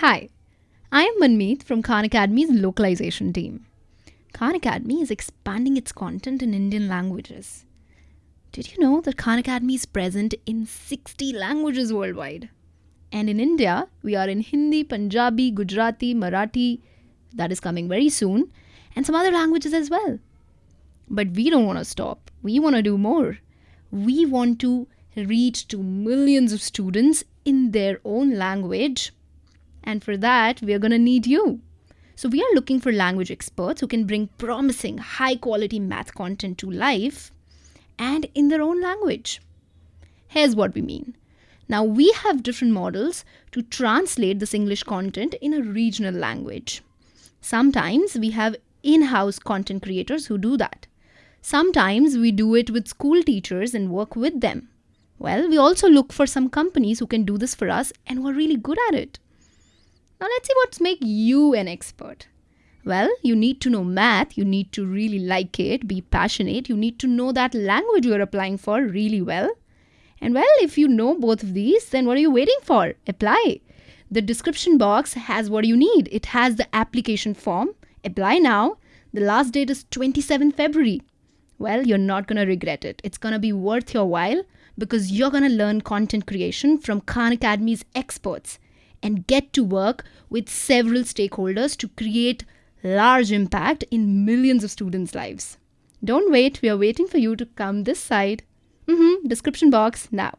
Hi, I am Manmeet from Khan Academy's localization team. Khan Academy is expanding its content in Indian languages. Did you know that Khan Academy is present in 60 languages worldwide? And in India, we are in Hindi, Punjabi, Gujarati, Marathi, that is coming very soon, and some other languages as well. But we don't want to stop. We want to do more. We want to reach to millions of students in their own language. And for that, we are going to need you. So, we are looking for language experts who can bring promising, high quality math content to life and in their own language. Here's what we mean. Now, we have different models to translate this English content in a regional language. Sometimes we have in house content creators who do that. Sometimes we do it with school teachers and work with them. Well, we also look for some companies who can do this for us and who are really good at it. Now let's see what's make you an expert. Well, you need to know math, you need to really like it, be passionate, you need to know that language you're applying for really well. And well, if you know both of these, then what are you waiting for? Apply. The description box has what you need. It has the application form. Apply now. The last date is 27 February. Well, you're not going to regret it. It's going to be worth your while because you're going to learn content creation from Khan Academy's experts and get to work with several stakeholders to create large impact in millions of students' lives. Don't wait, we are waiting for you to come this side. Mm-hmm, description box now.